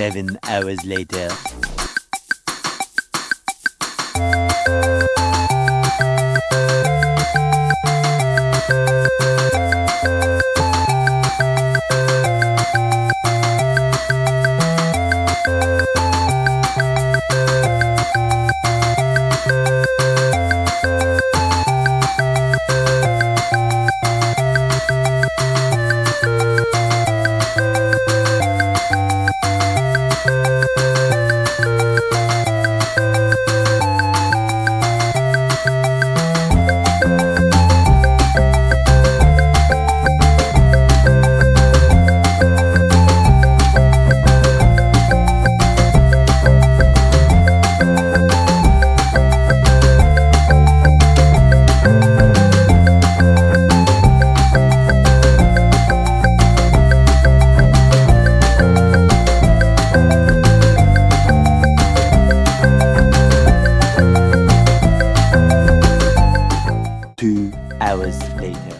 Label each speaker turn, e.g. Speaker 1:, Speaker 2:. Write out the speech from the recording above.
Speaker 1: Seven hours later. hours later.